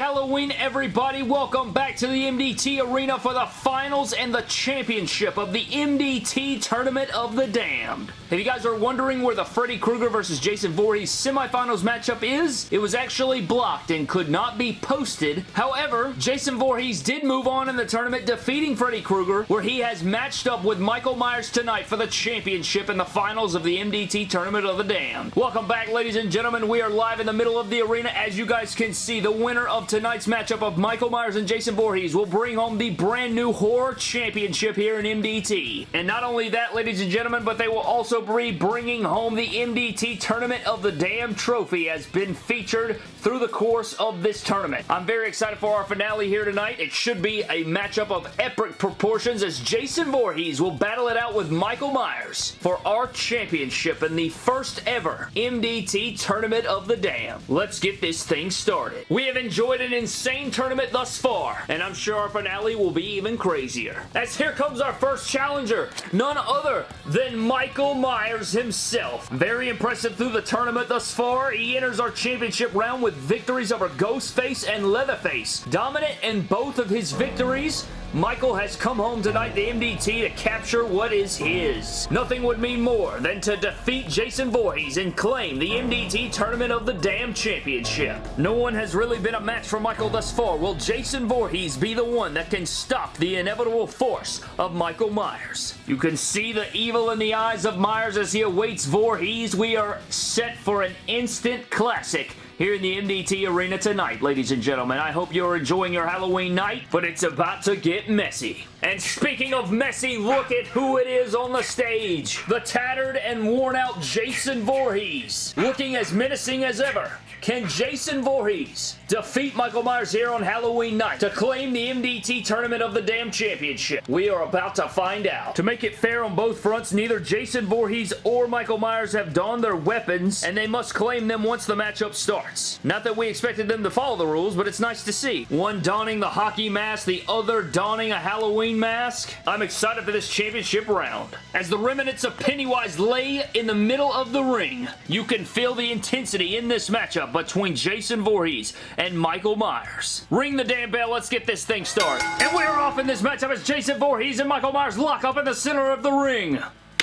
Halloween, everybody. Welcome back to the MDT Arena for the finals and the championship of the MDT Tournament of the Damned. If you guys are wondering where the Freddy Krueger versus Jason Voorhees semifinals matchup is, it was actually blocked and could not be posted. However, Jason Voorhees did move on in the tournament, defeating Freddy Krueger, where he has matched up with Michael Myers tonight for the championship in the finals of the MDT Tournament of the Damned. Welcome back, ladies and gentlemen. We are live in the middle of the arena. As you guys can see, the winner of tonight's matchup of Michael Myers and Jason Voorhees will bring home the brand new Horror Championship here in MDT. And not only that, ladies and gentlemen, but they will also be bringing home the MDT Tournament of the Damn Trophy has been featured through the course of this tournament. I'm very excited for our finale here tonight. It should be a matchup of epic proportions as Jason Voorhees will battle it out with Michael Myers for our championship in the first ever MDT Tournament of the Damn. Let's get this thing started. We have enjoyed an insane tournament thus far, and I'm sure our finale will be even crazier. As here comes our first challenger, none other than Michael Myers himself. Very impressive through the tournament thus far. He enters our championship round with victories over Ghostface and Leatherface. Dominant in both of his victories, Michael has come home tonight the MDT to capture what is his. Nothing would mean more than to defeat Jason Voorhees and claim the MDT Tournament of the Damn Championship. No one has really been a match for Michael thus far. Will Jason Voorhees be the one that can stop the inevitable force of Michael Myers? You can see the evil in the eyes of Myers as he awaits Voorhees. We are set for an instant classic here in the MDT Arena tonight, ladies and gentlemen. I hope you're enjoying your Halloween night, but it's about to get messy. And speaking of messy, look at who it is on the stage. The tattered and worn out Jason Voorhees. Looking as menacing as ever. Can Jason Voorhees defeat Michael Myers here on Halloween night to claim the MDT Tournament of the Damn Championship? We are about to find out. To make it fair on both fronts, neither Jason Voorhees or Michael Myers have donned their weapons, and they must claim them once the matchup starts. Not that we expected them to follow the rules, but it's nice to see. One donning the hockey mask, the other donning a Halloween mask. I'm excited for this championship round. As the remnants of Pennywise lay in the middle of the ring, you can feel the intensity in this matchup between Jason Voorhees and Michael Myers. Ring the damn bell. Let's get this thing started. And we're off in this matchup as Jason Voorhees and Michael Myers lock up in the center of the ring.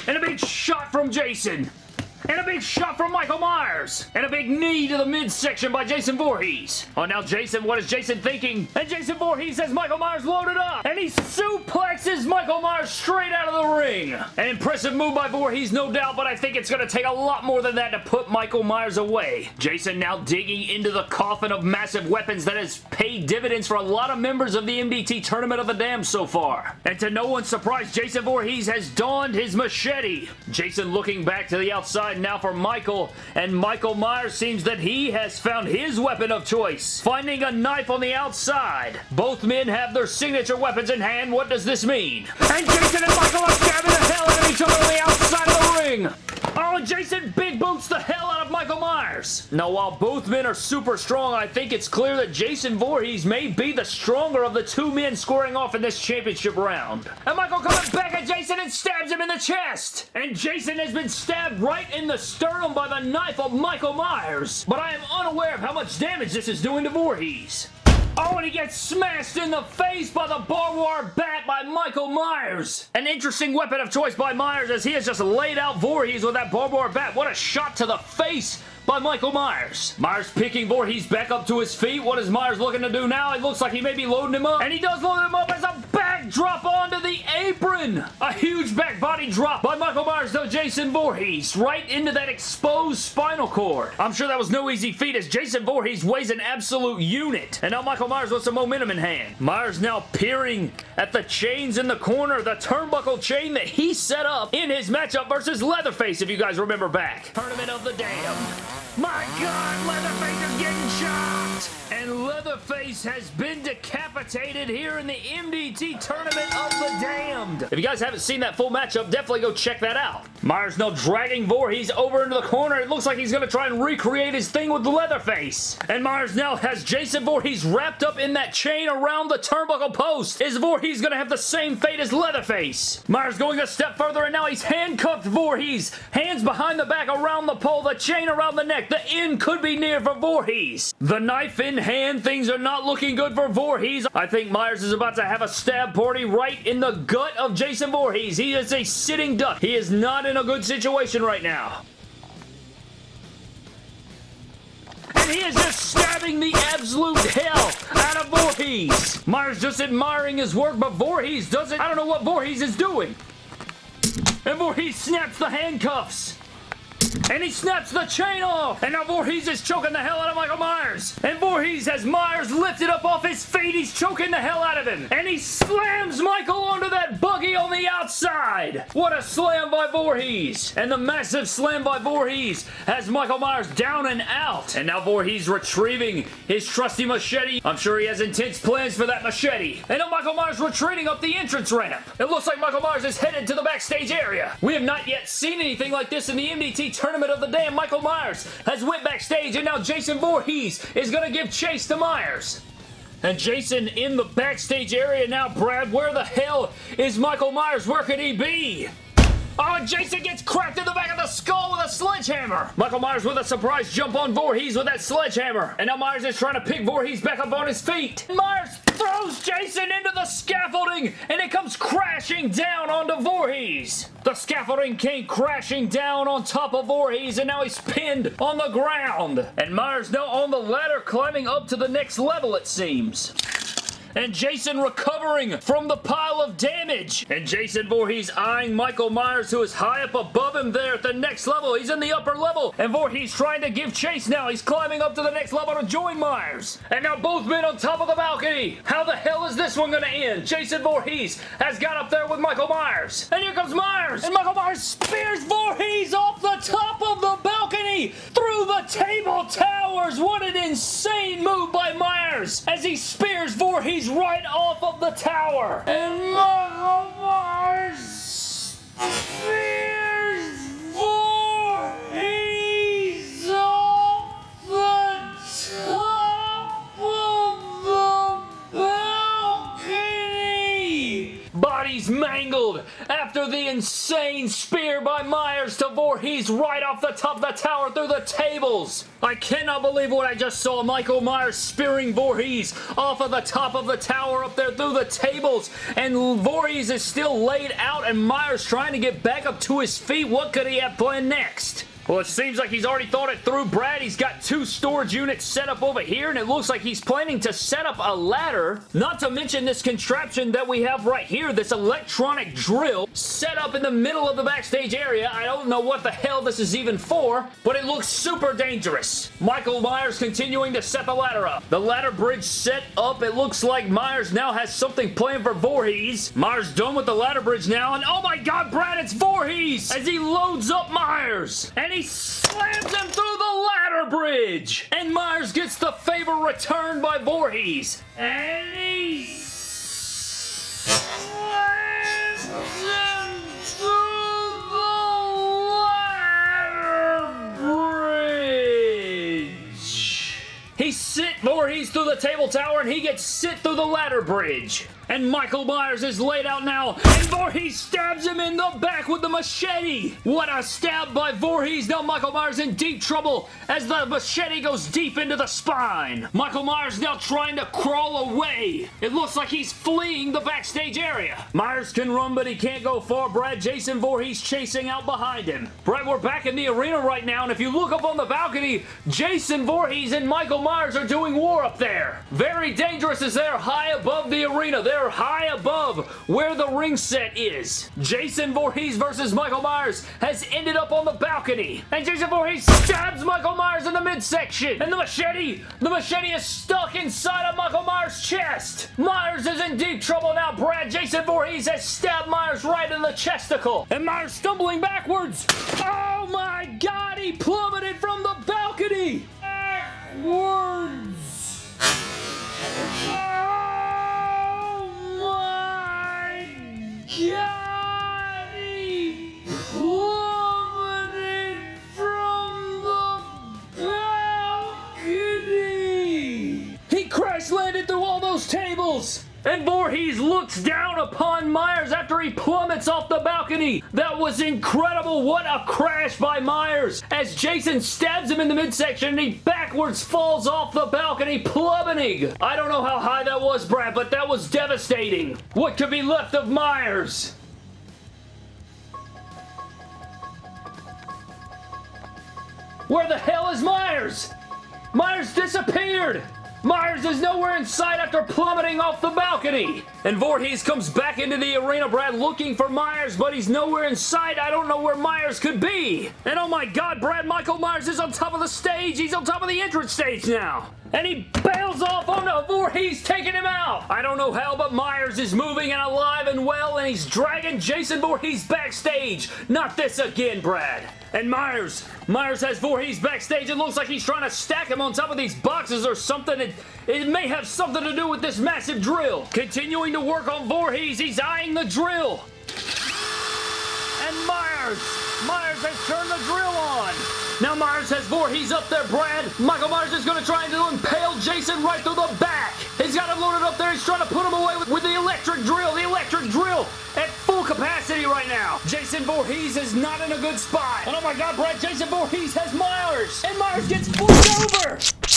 And a big shot from Jason. And a big shot from Michael Myers. And a big knee to the midsection by Jason Voorhees. Oh, now Jason, what is Jason thinking? And Jason Voorhees has Michael Myers loaded up. And he suplexes Michael Myers straight out of the ring. An impressive move by Voorhees, no doubt, but I think it's going to take a lot more than that to put Michael Myers away. Jason now digging into the coffin of massive weapons that has paid dividends for a lot of members of the MDT Tournament of the Damned so far. And to no one's surprise, Jason Voorhees has donned his machete. Jason looking back to the outside now for Michael, and Michael Myers seems that he has found his weapon of choice, finding a knife on the outside. Both men have their signature weapons in hand. What does this mean? And Jason and Michael are stabbing the hell out of each other on the outside of the ring. Oh, Jason big boots the hell out of Michael Myers. Now, while both men are super strong, I think it's clear that Jason Voorhees may be the stronger of the two men scoring off in this championship round. And Michael comes back at Jason and stabs him in the chest. And Jason has been stabbed right in the sternum by the knife of Michael Myers. But I am unaware of how much damage this is doing to Voorhees. Oh, and he gets smashed in the face by the barbed wire bat by Michael Myers. An interesting weapon of choice by Myers as he has just laid out Voorhees with that barbed wire bat. What a shot to the face by Michael Myers. Myers picking Voorhees back up to his feet. What is Myers looking to do now? It looks like he may be loading him up. And he does load him up as a drop onto the apron. A huge back body drop by Michael Myers to Jason Voorhees right into that exposed spinal cord. I'm sure that was no easy feat as Jason Voorhees weighs an absolute unit. And now Michael Myers with some momentum in hand. Myers now peering at the chains in the corner, the turnbuckle chain that he set up in his matchup versus Leatherface, if you guys remember back. Tournament of the Damned. My God, Leatherface is getting shot! And Leatherface has been decapitated here in the MDT Tournament of the Damned. If you guys haven't seen that full matchup, definitely go check that out. Myers now dragging Voorhees over into the corner. It looks like he's going to try and recreate his thing with Leatherface. And Myers now has Jason Voorhees wrapped up in that chain around the turnbuckle post. Is Voorhees going to have the same fate as Leatherface? Myers going a step further and now he's handcuffed Voorhees. Hands behind the back around the pole, the chain around the neck. The end could be near for Voorhees. The knife in hand. Things are not looking good for Voorhees. I think Myers is about to have a stab party right in the gut of Jason Voorhees. He is a sitting duck. He is not in a good situation right now. And he is just stabbing the absolute hell out of Voorhees. Myers just admiring his work, but Voorhees doesn't... I don't know what Voorhees is doing. And Voorhees snaps the handcuffs. And he snaps the chain off. And now Voorhees is choking the hell out of Michael Myers. And Voorhees has Myers lifted up off his feet. He's choking the hell out of him. And he slams Michael onto that buggy on the outside. What a slam by Voorhees. And the massive slam by Voorhees has Michael Myers down and out. And now Voorhees retrieving his trusty machete. I'm sure he has intense plans for that machete. And now Michael Myers retreating up the entrance ramp. It looks like Michael Myers is headed to the backstage area. We have not yet seen anything like this in the MDT Tournament of the Damn. Michael Myers has went backstage and now Jason Voorhees is going to give chase to Myers. And Jason in the backstage area now, Brad. Where the hell is Michael Myers? Where could he be? Oh, and Jason gets cracked in the back of the skull with a sledgehammer. Michael Myers with a surprise jump on Voorhees with that sledgehammer. And now Myers is trying to pick Voorhees back up on his feet. Myers throws Jason into the scaffolding and it comes crashing down onto Voorhees. The scaffolding came crashing down on top of Voorhees and now he's pinned on the ground. And Myers now on the ladder climbing up to the next level it seems and Jason recovering from the pile of damage. And Jason Voorhees eyeing Michael Myers who is high up above him there at the next level. He's in the upper level and Voorhees trying to give chase now. He's climbing up to the next level to join Myers. And now both men on top of the balcony. How the hell is this one going to end? Jason Voorhees has got up there with Michael Myers. And here comes Myers. And Michael Myers spears Voorhees off the top of the table towers. What an insane move by Myers as he spears Voorhees right off of the tower. And Michael oh, Myers spears Mangled after the insane spear by Myers to Voorhees right off the top of the tower through the tables. I cannot believe what I just saw. Michael Myers spearing Voorhees off of the top of the tower up there through the tables. And Voorhees is still laid out and Myers trying to get back up to his feet. What could he have planned next? Well, it seems like he's already thought it through. Brad, he's got two storage units set up over here, and it looks like he's planning to set up a ladder, not to mention this contraption that we have right here, this electronic drill set up in the middle of the backstage area. I don't know what the hell this is even for, but it looks super dangerous. Michael Myers continuing to set the ladder up. The ladder bridge set up. It looks like Myers now has something planned for Voorhees. Myers done with the ladder bridge now, and oh my god, Brad, it's Voorhees! As he loads up Myers, and he he slams him through the ladder bridge. And Myers gets the favor returned by Voorhees. And he slams him through the ladder bridge. He sit Voorhees through the table tower and he gets sit through the ladder bridge. And Michael Myers is laid out now. And Voorhees stabs him in the back with the machete. What a stab by Voorhees. Now Michael Myers in deep trouble as the machete goes deep into the spine. Michael Myers now trying to crawl away. It looks like he's fleeing the backstage area. Myers can run, but he can't go far. Brad Jason Voorhees chasing out behind him. Brad, we're back in the arena right now, and if you look up on the balcony, Jason Voorhees and Michael Myers are doing war up there. Very dangerous as they're high above the arena. They're high above where the ring set is. Jason Voorhees versus Michael Myers has ended up on the balcony. And Jason Voorhees stabs Michael Myers in the midsection. And the machete, the machete is stuck inside of Michael Myers' chest. Myers is in deep trouble now, Brad. Jason Voorhees has stabbed Myers right in the chesticle. And Myers stumbling backwards. Oh my god, he plummeted from the balcony. Backwards. And Voorhees looks down upon Myers after he plummets off the balcony. That was incredible. What a crash by Myers as Jason stabs him in the midsection and he backwards falls off the balcony plummeting. I don't know how high that was, Brad, but that was devastating. What could be left of Myers? Where the hell is Myers? Myers disappeared! Myers is nowhere in sight after plummeting off the balcony. And Voorhees comes back into the arena, Brad, looking for Myers, but he's nowhere in sight. I don't know where Myers could be. And oh my god, Brad, Michael Myers is on top of the stage. He's on top of the entrance stage now. And he bails off. No, Voorhees taking him out. I don't know how, but Myers is moving and alive and well, and he's dragging Jason Voorhees backstage. Not this again, Brad. And Myers, Myers has Voorhees backstage. It looks like he's trying to stack him on top of these boxes or something. It, it may have something to do with this massive drill. Continuing to work on Voorhees, he's eyeing the drill. And Myers, Myers has turned the drill on. Now Myers has Voorhees up there, Brad. Michael Myers is going to try and impale Jason right through the back. He's got him loaded up there. He's trying to put him away with, with the electric drill. The electric drill at full capacity right Jason Voorhees is not in a good spot. And oh my god, Brad, Jason Voorhees has Myers. And Myers gets flipped over.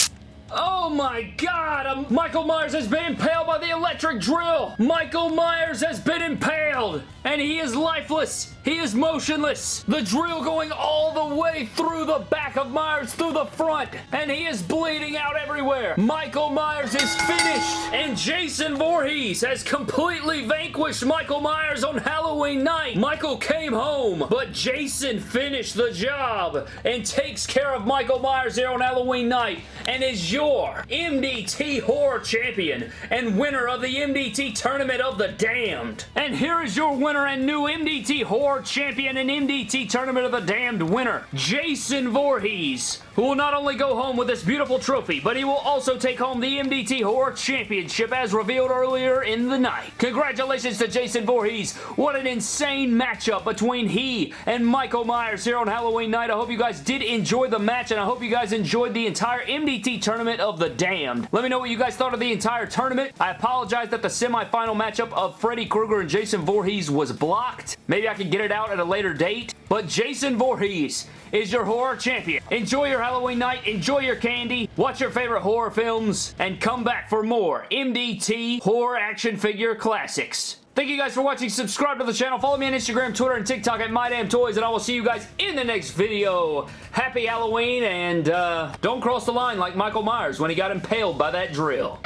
Oh my god! Um, Michael Myers has been impaled by the electric drill! Michael Myers has been impaled! And he is lifeless! He is motionless! The drill going all the way through the back of Myers, through the front! And he is bleeding out everywhere! Michael Myers is finished! And Jason Voorhees has completely vanquished Michael Myers on Halloween night! Michael came home, but Jason finished the job and takes care of Michael Myers here on Halloween night and is your MDT Horror Champion and winner of the MDT Tournament of the Damned. And here is your winner and new MDT Horror Champion and MDT Tournament of the Damned winner, Jason Voorhees who will not only go home with this beautiful trophy, but he will also take home the MDT Horror Championship as revealed earlier in the night. Congratulations to Jason Voorhees. What an insane matchup between he and Michael Myers here on Halloween night. I hope you guys did enjoy the match, and I hope you guys enjoyed the entire MDT Tournament of the Damned. Let me know what you guys thought of the entire tournament. I apologize that the semifinal matchup of Freddy Krueger and Jason Voorhees was blocked. Maybe I can get it out at a later date. But Jason Voorhees is your horror champion. Enjoy your Halloween night, enjoy your candy, watch your favorite horror films, and come back for more MDT horror action figure classics. Thank you guys for watching. Subscribe to the channel. Follow me on Instagram, Twitter, and TikTok at MyDamnToys, and I will see you guys in the next video. Happy Halloween, and uh, don't cross the line like Michael Myers when he got impaled by that drill.